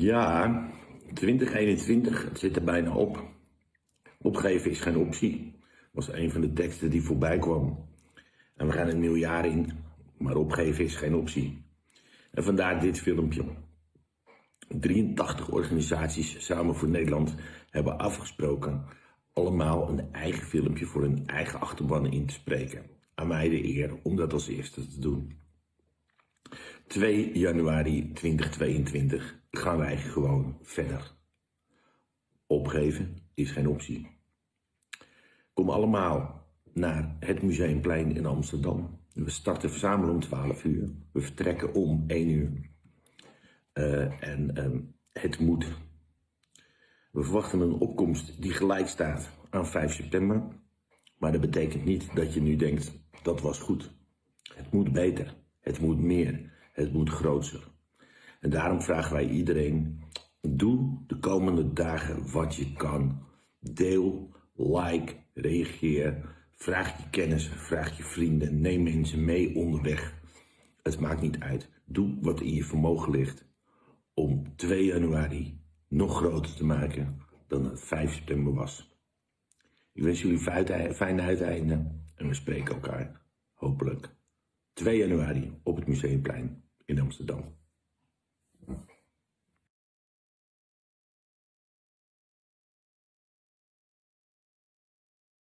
Ja, 2021, het zit er bijna op. Opgeven is geen optie, was een van de teksten die voorbij kwam. En we gaan een nieuw jaar in, maar opgeven is geen optie. En vandaar dit filmpje. 83 organisaties samen voor Nederland hebben afgesproken allemaal een eigen filmpje voor hun eigen achterban in te spreken. Aan mij de eer om dat als eerste te doen. 2 januari 2022 gaan wij gewoon verder. Opgeven is geen optie. Kom allemaal naar het Museumplein in Amsterdam. We starten verzamelen om 12 uur. We vertrekken om 1 uur. Uh, en uh, het moet. We verwachten een opkomst die gelijk staat aan 5 september. Maar dat betekent niet dat je nu denkt, dat was goed. Het moet beter. Het moet meer. Het moet groter. En daarom vragen wij iedereen, doe de komende dagen wat je kan. Deel, like, reageer, vraag je kennis, vraag je vrienden, neem mensen mee onderweg. Het maakt niet uit. Doe wat in je vermogen ligt om 2 januari nog groter te maken dan het 5 september was. Ik wens jullie fijne uiteinden en we spreken elkaar hopelijk 2 januari op het Museumplein in Amsterdam.